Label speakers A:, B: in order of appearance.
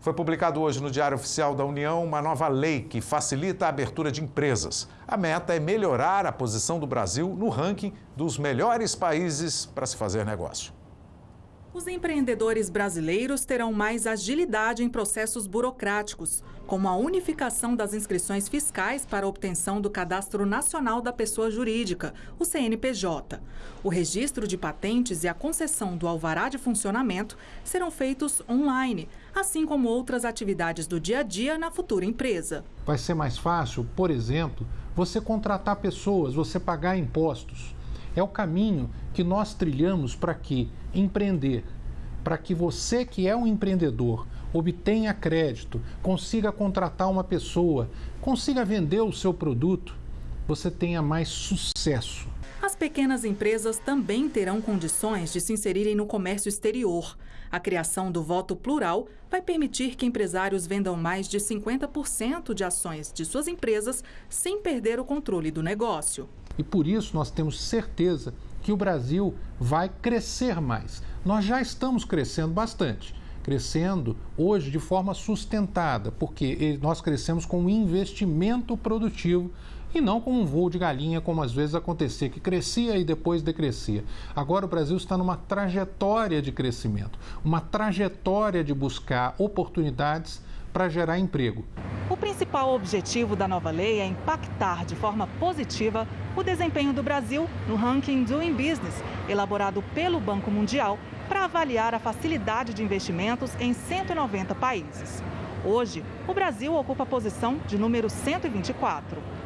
A: Foi publicado hoje no Diário Oficial da União uma nova lei que facilita a abertura de empresas. A meta é melhorar a posição do Brasil no ranking dos melhores países para se fazer negócio.
B: Os empreendedores brasileiros terão mais agilidade em processos burocráticos, como a unificação das inscrições fiscais para obtenção do Cadastro Nacional da Pessoa Jurídica, o CNPJ. O registro de patentes e a concessão do alvará de funcionamento serão feitos online, assim como outras atividades do dia a dia na futura empresa.
C: Vai ser mais fácil, por exemplo, você contratar pessoas, você pagar impostos. É o caminho que nós trilhamos para que empreender, para que você que é um empreendedor obtenha crédito, consiga contratar uma pessoa, consiga vender o seu produto, você tenha mais sucesso.
B: As pequenas empresas também terão condições de se inserirem no comércio exterior. A criação do voto plural vai permitir que empresários vendam mais de 50% de ações de suas empresas sem perder o controle do negócio.
C: E por isso nós temos certeza que o Brasil vai crescer mais. Nós já estamos crescendo bastante. Crescendo hoje de forma sustentada, porque nós crescemos com investimento produtivo e não com um voo de galinha, como às vezes acontecia, que crescia e depois decrescia. Agora o Brasil está numa trajetória de crescimento, uma trajetória de buscar oportunidades para gerar emprego.
B: O principal objetivo da nova lei é impactar de forma positiva o desempenho do Brasil no ranking Doing Business, elaborado pelo Banco Mundial para avaliar a facilidade de investimentos em 190 países. Hoje, o Brasil ocupa a posição de número 124.